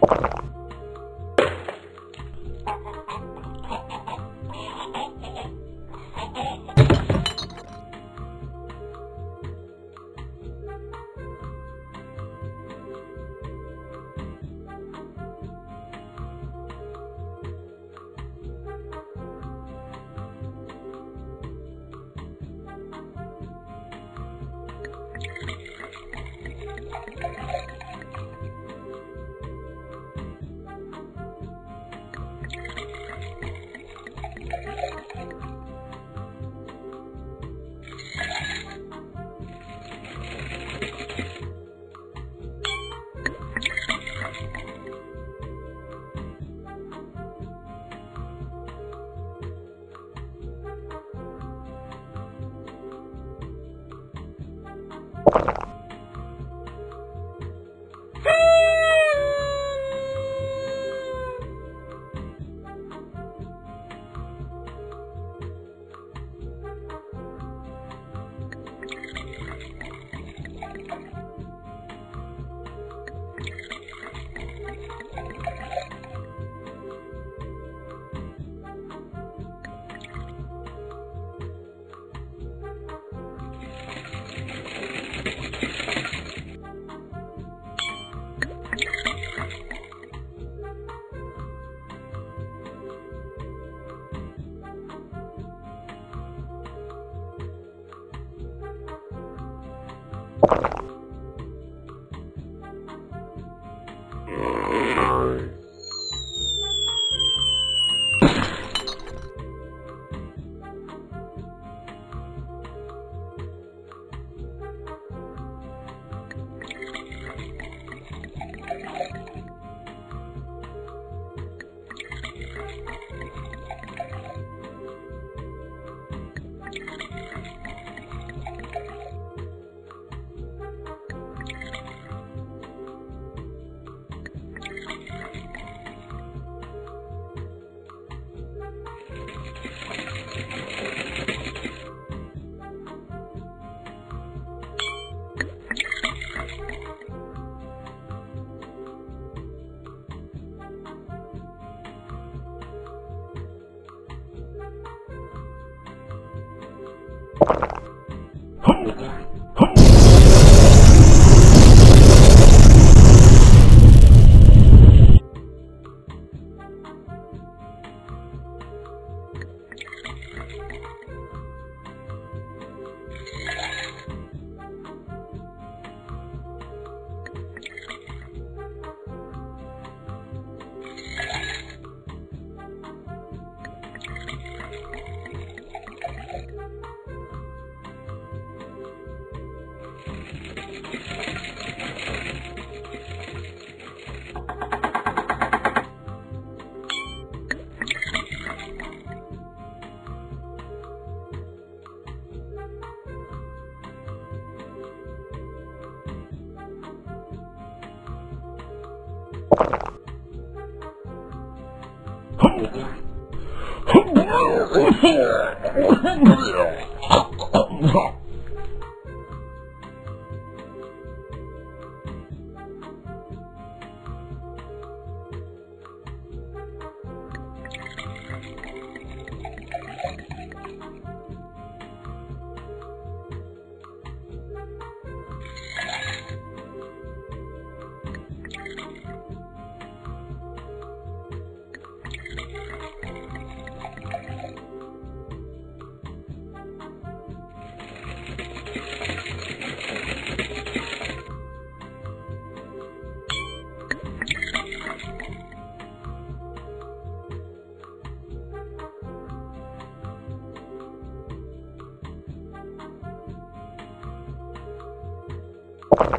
Thank you. Thank you. ¡Gracias! Thank you. Oh! Thank you.